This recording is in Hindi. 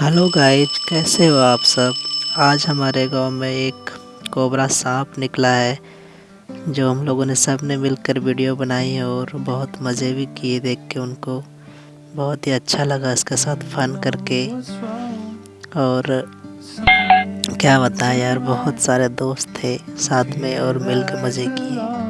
हेलो गाइज़ कैसे हो आप सब? आज हमारे गाँव में एक कोबरा सांप निकला है, जो हम लोगों ने सबने मिलकर वीडियो बनाई है और बहुत मज़े भी किए देख के उनको। बहुत ही अच्छा लगा इसके साथ फन करके। और क्या बताएँ यार, बहुत सारे दोस्त थे साथ में और मिलकर मज़े किए।